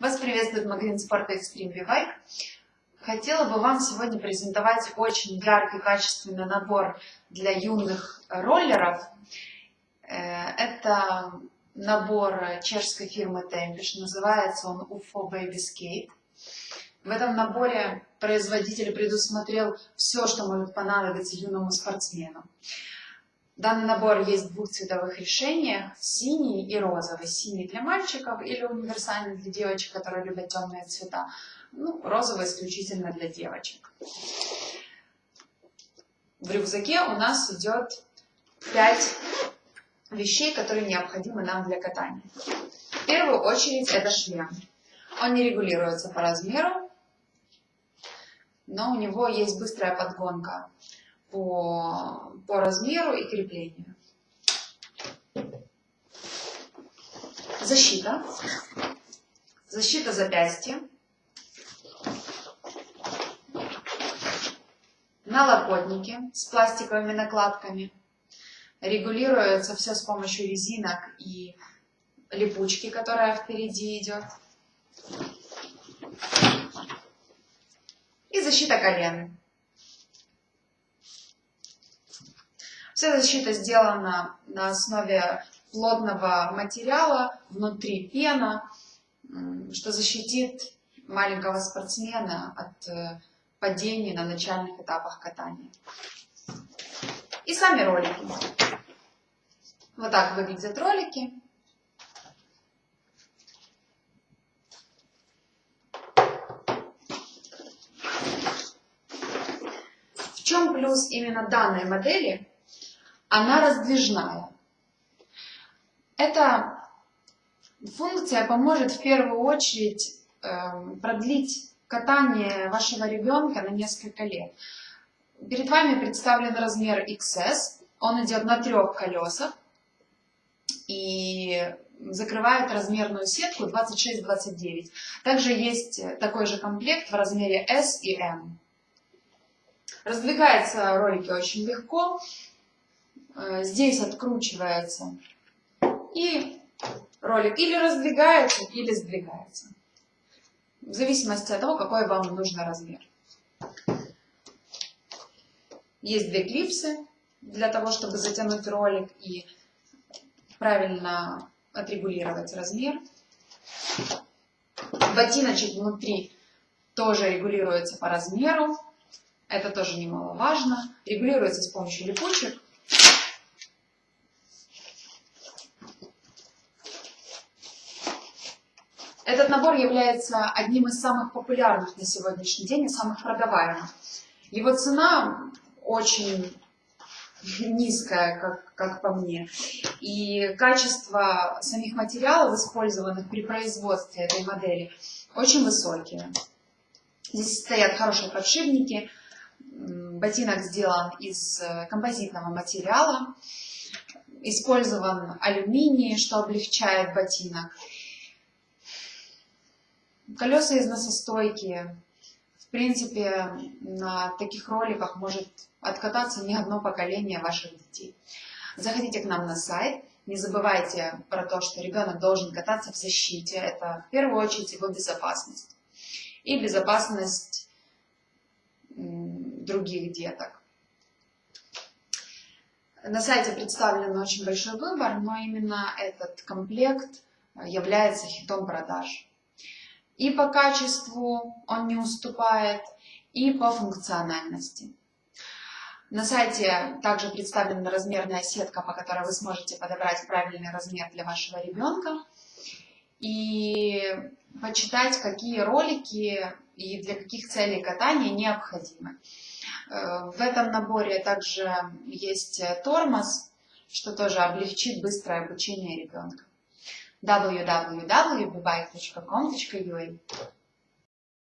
Вас приветствует магазин спорта Extreme V-Bike. Хотела бы вам сегодня презентовать очень яркий, качественный набор для юных роллеров. Э, это набор чешской фирмы Tempish, называется он UFO Baby Skate. В этом наборе производитель предусмотрел все, что может понадобиться юному спортсмену. Данный набор есть в двух цветовых решениях, синий и розовый. Синий для мальчиков или универсальный для девочек, которые любят темные цвета. Ну, розовый исключительно для девочек. В рюкзаке у нас идет 5 вещей, которые необходимы нам для катания. В первую очередь это шлем. Он не регулируется по размеру, но у него есть быстрая подгонка по, по размеру и креплению. Защита. Защита запястья. Налокотники с пластиковыми накладками. Регулируется все с помощью резинок и липучки, которая впереди идет. И защита колен. Вся защита сделана на основе плотного материала, внутри пена, что защитит маленького спортсмена от э, падений на начальных этапах катания. И сами ролики. Вот так выглядят ролики. В чем плюс именно данной модели? Она раздвижная. Эта функция поможет в первую очередь э, продлить катание вашего ребенка на несколько лет. Перед вами представлен размер XS, он идет на трех колесах и закрывает размерную сетку 26-29. Также есть такой же комплект в размере S и M. Раздвигаются ролики очень легко, здесь откручивается, и ролик или раздвигается, или сдвигается. В зависимости от того, какой вам нужен размер. Есть две клипсы для того, чтобы затянуть ролик и правильно отрегулировать размер. Ботиночек внутри тоже регулируется по размеру. Это тоже немаловажно. Регулируется с помощью липучек. Этот набор является одним из самых популярных на сегодняшний день и самых продаваемых. Его цена очень низкая, как, как по мне. И качество самих материалов, использованных при производстве этой модели, очень высокие. Здесь стоят хорошие подшипники. Ботинок сделан из композитного материала. Использован алюминий, что облегчает ботинок. Колеса износостойкие. В принципе, на таких роликах может откататься не одно поколение ваших детей. Заходите к нам на сайт. Не забывайте про то, что ребенок должен кататься в защите. Это в первую очередь его безопасность. И безопасность других деток. На сайте представлен очень большой выбор, но именно этот комплект является хитом продаж. И по качеству он не уступает, и по функциональности. На сайте также представлена размерная сетка, по которой вы сможете подобрать правильный размер для вашего ребенка и почитать, какие ролики и для каких целей катания необходимы. Э, в этом наборе также есть тормоз, что тоже облегчит быстрое обучение ребенка www.bybike.com.ua